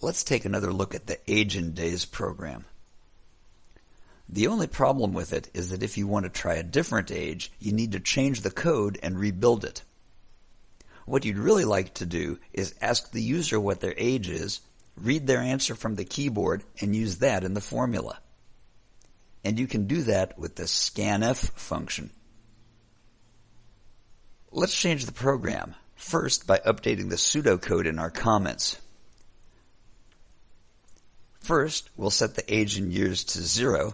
Let's take another look at the age in days program. The only problem with it is that if you want to try a different age, you need to change the code and rebuild it. What you'd really like to do is ask the user what their age is, read their answer from the keyboard, and use that in the formula. And you can do that with the scanf function. Let's change the program, first by updating the pseudocode in our comments. First, we'll set the age in years to zero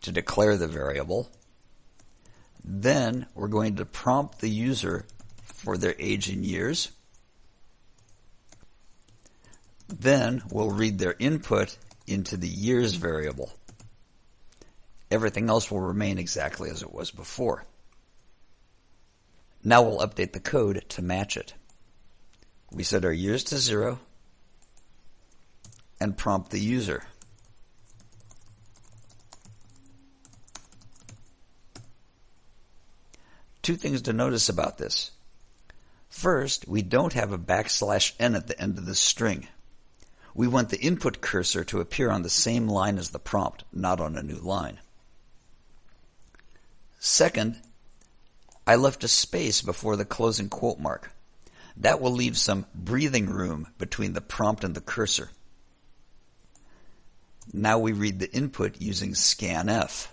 to declare the variable. Then we're going to prompt the user for their age in years. Then we'll read their input into the years variable. Everything else will remain exactly as it was before. Now we'll update the code to match it. We set our years to zero and prompt the user. Two things to notice about this. First, we don't have a backslash n at the end of the string. We want the input cursor to appear on the same line as the prompt, not on a new line. Second, I left a space before the closing quote mark. That will leave some breathing room between the prompt and the cursor. Now we read the input using scanf.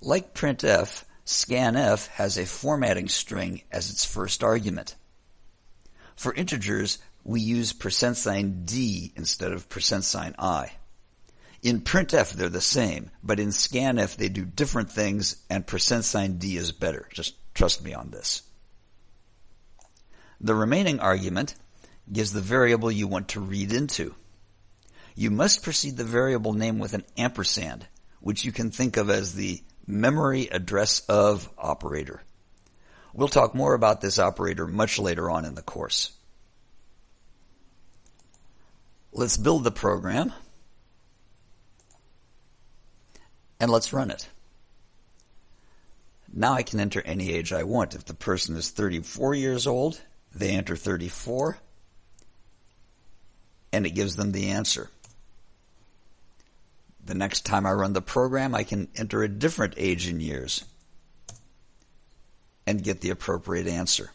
Like printf, scanf has a formatting string as its first argument. For integers, we use percent sign %d instead of percent sign %i. In printf, they're the same, but in scanf, they do different things, and percent sign %d is better. Just trust me on this. The remaining argument gives the variable you want to read into. You must precede the variable name with an ampersand, which you can think of as the memory address of operator. We'll talk more about this operator much later on in the course. Let's build the program and let's run it. Now I can enter any age I want. If the person is 34 years old, they enter 34, and it gives them the answer. The next time I run the program, I can enter a different age in years and get the appropriate answer.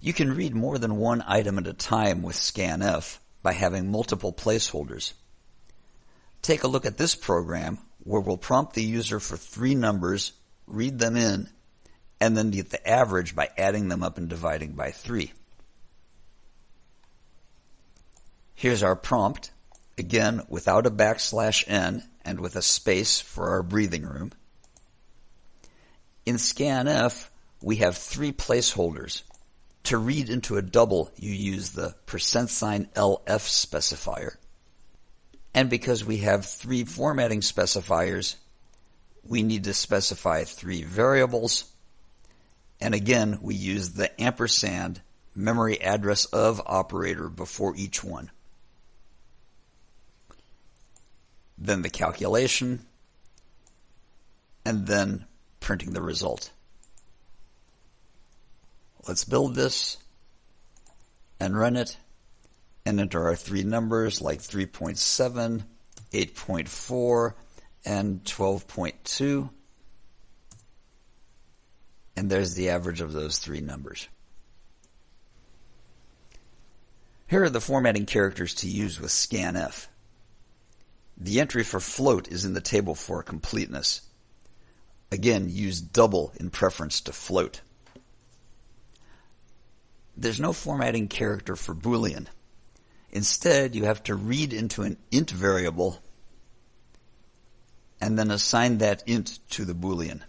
You can read more than one item at a time with scanf by having multiple placeholders. Take a look at this program where we'll prompt the user for three numbers, read them in, and then get the average by adding them up and dividing by 3. Here's our prompt, again without a backslash n and with a space for our breathing room. In scanf, we have three placeholders. To read into a double, you use the percent sign %lf specifier. And because we have three formatting specifiers, we need to specify three variables and again, we use the ampersand memory address of operator before each one. Then the calculation, and then printing the result. Let's build this and run it and enter our three numbers like 3.7, 8.4, and 12.2 and there's the average of those three numbers. Here are the formatting characters to use with scanf. The entry for float is in the table for completeness. Again, use double in preference to float. There's no formatting character for Boolean. Instead, you have to read into an int variable and then assign that int to the Boolean.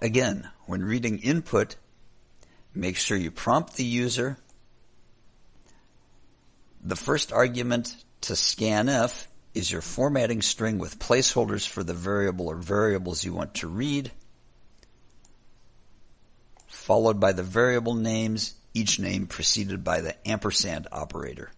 Again, when reading input, make sure you prompt the user. The first argument to scanf is your formatting string with placeholders for the variable or variables you want to read, followed by the variable names, each name preceded by the ampersand operator.